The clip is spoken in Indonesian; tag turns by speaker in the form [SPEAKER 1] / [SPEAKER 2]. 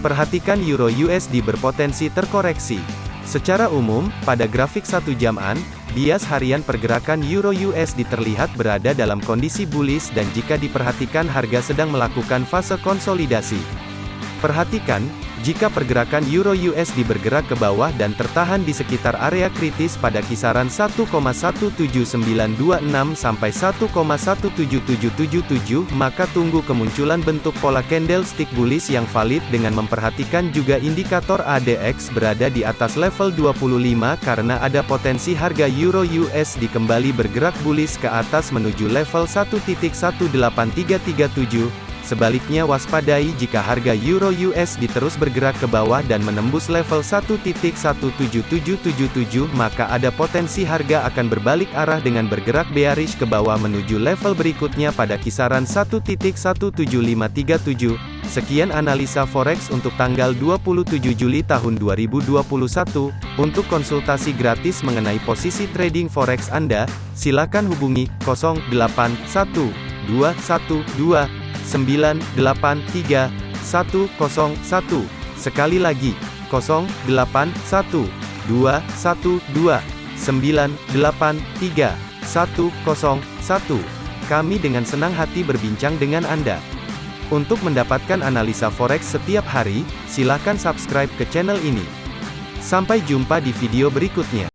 [SPEAKER 1] Perhatikan Euro USD berpotensi terkoreksi. Secara umum, pada grafik satu jaman, bias harian pergerakan Euro USD terlihat berada dalam kondisi bullish dan jika diperhatikan harga sedang melakukan fase konsolidasi. Perhatikan, jika pergerakan Euro USD bergerak ke bawah dan tertahan di sekitar area kritis pada kisaran 1,17926 sampai 1,17777, maka tunggu kemunculan bentuk pola candlestick bullish yang valid dengan memperhatikan juga indikator ADX berada di atas level 25 karena ada potensi harga Euro USD kembali bergerak bullish ke atas menuju level 1.18337 Sebaliknya waspadai jika harga Euro USD terus bergerak ke bawah dan menembus level 1.17777 maka ada potensi harga akan berbalik arah dengan bergerak bearish ke bawah menuju level berikutnya pada kisaran 1.17537. Sekian analisa forex untuk tanggal 27 Juli tahun 2021. Untuk konsultasi gratis mengenai posisi trading forex Anda, silakan hubungi 081212 983 101. Sekali lagi, 081 212 983 101. Kami dengan senang hati berbincang dengan Anda. Untuk mendapatkan analisa forex setiap hari, silakan subscribe ke channel ini. Sampai jumpa di video berikutnya.